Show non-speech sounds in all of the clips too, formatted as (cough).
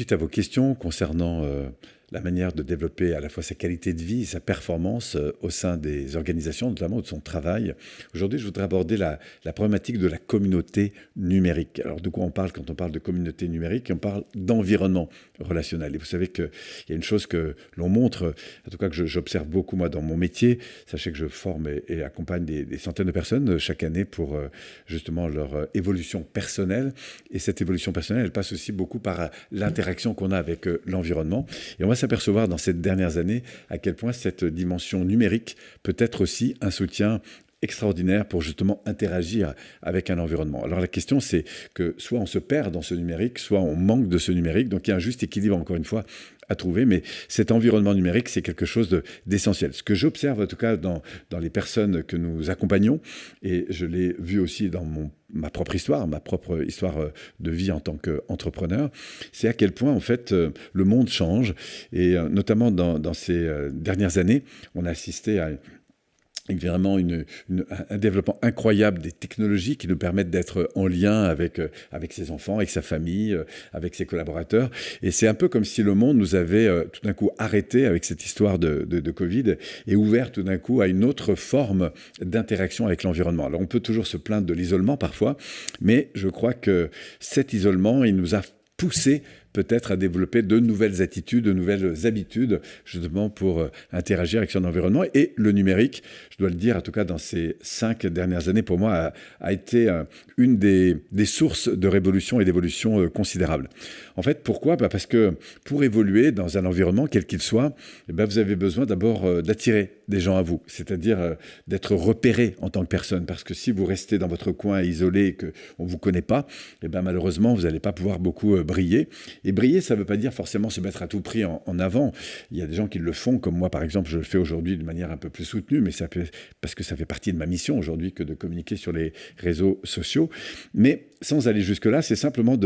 suite à vos questions concernant la manière de développer à la fois sa qualité de vie et sa performance euh, au sein des organisations, notamment de son travail. Aujourd'hui, je voudrais aborder la, problématique de la communauté numérique. Alors, de quoi on parle quand on parle de communauté numérique? On parle d'environnement relationnel. Et vous savez qu'il y a une chose que l'on montre, en tout cas que j'observe beaucoup moi dans mon métier. Sachez que je forme et, accompagne des, centaines de personnes euh, chaque année pour euh, justement leur évolution personnelle. Et cette évolution personnelle, elle passe aussi beaucoup par l'interaction qu'on a avec l'environnement. Et on va s'apercevoir dans ces dernières années à quel point cette dimension numérique peut être aussi un soutien extraordinaire pour justement interagir avec un environnement. Alors la question c'est que soit on se perd dans ce numérique, soit on manque de ce numérique, donc il y a un juste équilibre encore une fois à trouver, mais cet environnement numérique, c'est quelque chose d'essentiel. Ce que j'observe en tout cas dans, dans les personnes que nous accompagnons, et je l'ai vu aussi dans mon, ma propre histoire, ma propre histoire euh, de vie en tant qu'entrepreneur, c'est à quel point en fait euh, le monde change, et euh, notamment dans, dans ces dernières années, on a assisté à vraiment une, un développement incroyable des technologies qui nous permettent d'être en lien avec, euh, avec ses enfants, avec sa famille, euh, avec ses collaborateurs. Et c'est un peu comme si le monde nous avait euh, tout d'un coup arrêté avec cette histoire de, de, Covid et ouvert tout d'un coup à une autre forme d'interaction avec l'environnement. Alors on peut toujours se plaindre de l'isolement parfois, mais je crois que cet isolement, il nous a poussé peut-être à développer de nouvelles attitudes, de nouvelles habitudes, justement pour euh, interagir avec son environnement. Et le numérique, je dois le dire, en tout cas dans ces cinq dernières années, pour moi, a, été euh, une des, sources de révolution et d'évolution euh, considérables. En fait, pourquoi? Bah, Parce que pour évoluer dans un environnement, quel qu'il soit, eh ben, vous avez besoin d'abord d'attirer des gens à vous, c'est-à-dire d'être repéré en tant que personne. Parce que si vous restez dans votre coin isolé et qu'on ne vous connaît pas, eh ben, malheureusement, vous n'allez pas pouvoir beaucoup briller. Et briller, ça ne veut pas dire forcément se mettre à tout prix en, avant. Il y a des gens qui le font, comme moi par exemple, je le fais aujourd'hui de manière un peu plus soutenue, mais parce que ça fait partie de ma mission aujourd'hui que de communiquer sur les réseaux sociaux. Mais sans aller jusque-là, c'est simplement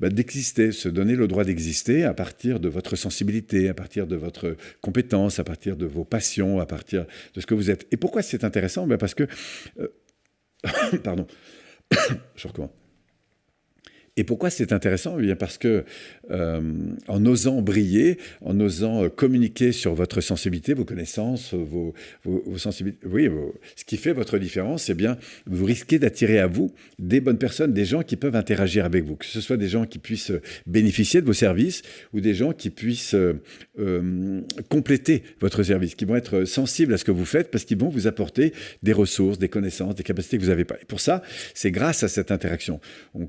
bah, d'exister, se donner le droit d'exister à partir de votre sensibilité, à partir de votre compétence, à partir de vos passions, à partir de ce que vous êtes. Et pourquoi c'est intéressant? Ben Parce que... Euh, (coughs) pardon. (coughs) je recommence. Et pourquoi c'est intéressant? Eh bien Parce que euh, en osant briller, en osant euh, communiquer sur votre sensibilité, vos connaissances, vos, sensibilités, oui, ce qui fait votre différence, eh bien, vous risquez d'attirer à vous des bonnes personnes, des gens qui peuvent interagir avec vous, que ce soit des gens qui puissent bénéficier de vos services ou des gens qui puissent euh, compléter votre service, qui vont être sensibles à ce que vous faites parce qu'ils vont vous apporter des ressources, des connaissances, des capacités que vous n'avez pas. Et pour ça, c'est grâce à cette interaction.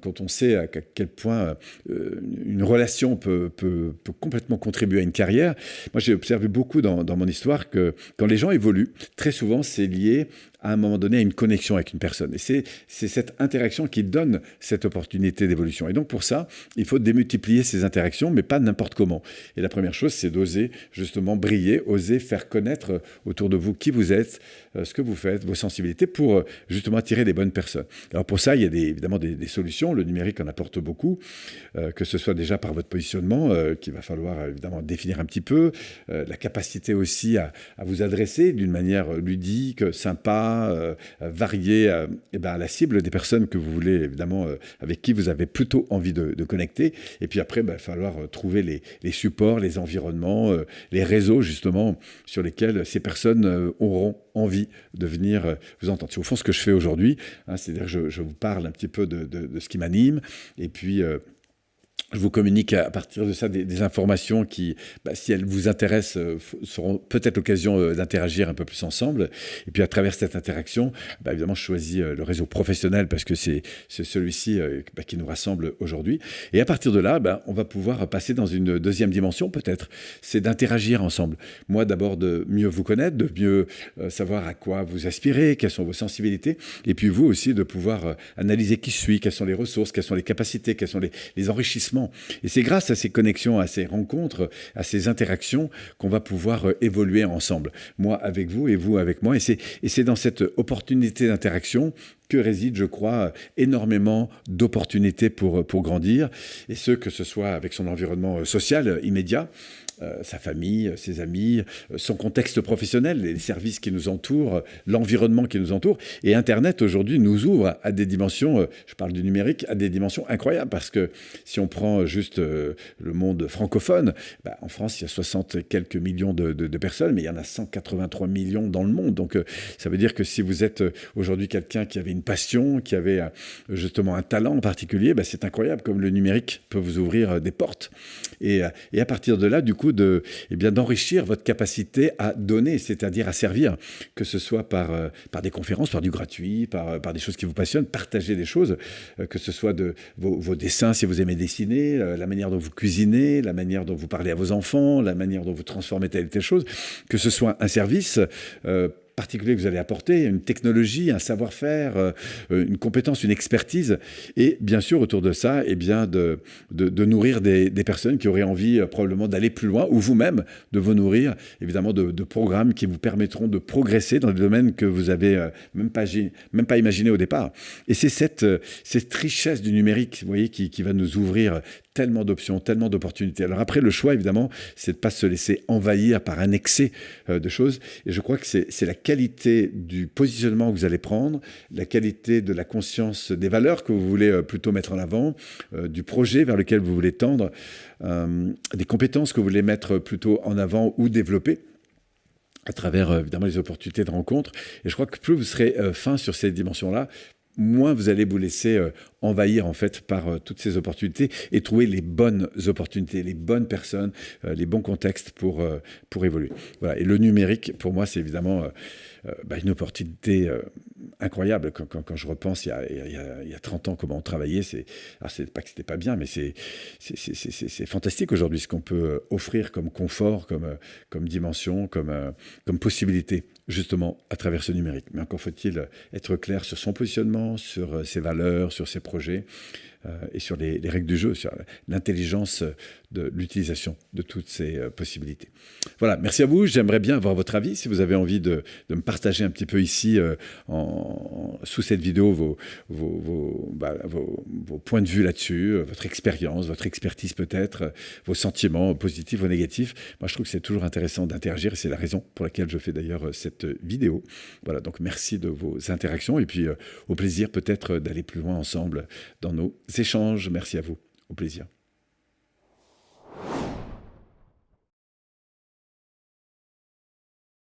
quand on sait à quel point euh, une relation peut, peut, complètement contribuer à une carrière. Moi, j'ai observé beaucoup dans, dans, mon histoire que quand les gens évoluent, très souvent, c'est lié à un moment donné à une connexion avec une personne. Et c'est cette interaction qui donne cette opportunité d'évolution. Et donc pour ça, il faut démultiplier ces interactions, mais pas n'importe comment. Et la première chose, c'est d'oser justement briller, oser faire connaître autour de vous qui vous êtes, euh, ce que vous faites, vos sensibilités, pour euh, justement attirer des bonnes personnes. Alors pour ça, il y a évidemment des, solutions. Le numérique en apporte beaucoup, euh, que ce soit déjà par votre positionnement, qu'il va falloir évidemment définir un petit peu, la capacité aussi à vous adresser d'une manière ludique, sympa, euh, varier euh, eh ben, la cible des personnes que vous voulez, évidemment, euh, avec qui vous avez plutôt envie de, connecter. Et puis après, ben, il va falloir trouver les, supports, les environnements, les réseaux, justement, sur lesquels ces personnes auront envie de venir vous entendre. C'est au fond ce que je fais aujourd'hui, hein, c'est-à-dire que je, vous parle un petit peu de, de ce qui m'anime, et puis je vous communique à partir de ça des, informations qui, bah, si elles vous intéressent, euh, seront peut-être l'occasion euh, d'interagir un peu plus ensemble. Et puis à travers cette interaction, bah, évidemment, je choisis euh, le réseau professionnel parce que c'est celui-ci bah, qui nous rassemble aujourd'hui. Et à partir de là, on va pouvoir passer dans une deuxième dimension peut-être, c'est d'interagir ensemble. Moi d'abord de mieux vous connaître, de mieux savoir à quoi vous aspirez, quelles sont vos sensibilités, et puis vous aussi de pouvoir analyser qui je suis, quelles sont les ressources, quelles sont les capacités, quels sont les, les enrichissements et c'est grâce à ces connexions, à ces rencontres, à ces interactions qu'on va pouvoir euh, évoluer ensemble. Moi avec vous et vous avec moi. Et c'est dans cette opportunité d'interaction réside, je crois, énormément d'opportunités pour, pour grandir, et ce, que ce soit avec son environnement euh, social immédiat, sa famille, ses amis, son contexte professionnel, les services qui nous entourent, l'environnement qui nous entoure. Et Internet aujourd'hui nous ouvre à des dimensions, je parle du numérique, à des dimensions incroyables parce que si on prend juste le monde francophone, bah, en France il y a 60 et quelques millions de, personnes, mais il y en a 183 millions dans le monde. Donc ça veut dire que si vous êtes aujourd'hui quelqu'un qui avait une passion, qui avait justement un talent en particulier, bah, c'est incroyable comme le numérique peut vous ouvrir des portes. Et, et à partir de là, du coup, de, eh bien d'enrichir votre capacité à donner, c'est-à-dire à servir, que ce soit par, euh, par des conférences, par du gratuit, par, euh, par des choses qui vous passionnent, partager des choses, euh, que ce soit de vos, vos, dessins si vous aimez dessiner, la manière dont vous cuisinez, la manière dont vous parlez à vos enfants, la manière dont vous transformez telle ou telle chose, que ce soit un service particulier que vous allez apporter, une technologie, un savoir-faire, euh, une compétence, une expertise, et bien sûr autour de ça, eh bien de, de, nourrir des, personnes qui auraient envie euh, probablement d'aller plus loin, ou vous-même de vous nourrir évidemment de, programmes qui vous permettront de progresser dans des domaines que vous avez euh, même pas même pas imaginé au départ. Et c'est cette, cette richesse du numérique, vous voyez, qui, qui va nous ouvrir tellement d'options, tellement d'opportunités. Alors après, le choix, évidemment, c'est de ne pas se laisser envahir par un excès de choses. Et je crois que c'est la du positionnement que vous allez prendre, la qualité de la conscience des valeurs que vous voulez euh, plutôt mettre en avant, euh, du projet vers lequel vous voulez tendre, des compétences que vous voulez mettre plutôt en avant ou développer à travers évidemment les opportunités de rencontre. Et je crois que plus vous serez fin sur ces dimensions-là, moins vous allez vous laisser euh, envahir en fait par euh, toutes ces opportunités et trouver les bonnes opportunités, les bonnes personnes, euh, les bons contextes pour, pour évoluer. Voilà. Et le numérique, pour moi, c'est évidemment bah, une opportunité incroyable. Quand, quand, je repense il y, a, il, y a, 30 ans comment on travaillait, c'est pas que c'était pas bien, mais c'est fantastique aujourd'hui ce qu'on peut offrir comme confort, comme, comme dimension, comme, comme possibilité justement à travers ce numérique. Mais encore faut-il être clair sur son positionnement, sur euh, ses valeurs, sur ses projets. Euh, et sur les, règles du jeu, sur l'intelligence de l'utilisation de toutes ces euh, possibilités. Voilà, merci à vous. J'aimerais bien avoir votre avis. Si vous avez envie de, me partager un petit peu ici, euh, en, sous cette vidéo, vos, bah, vos, vos, points de vue là-dessus, votre expérience, votre expertise peut-être, vos sentiments positifs ou négatifs. Moi, je trouve que c'est toujours intéressant d'interagir et c'est la raison pour laquelle je fais d'ailleurs cette vidéo. Voilà, donc merci de vos interactions et puis au plaisir peut-être d'aller plus loin ensemble dans nos échanges. Merci à vous. Au plaisir.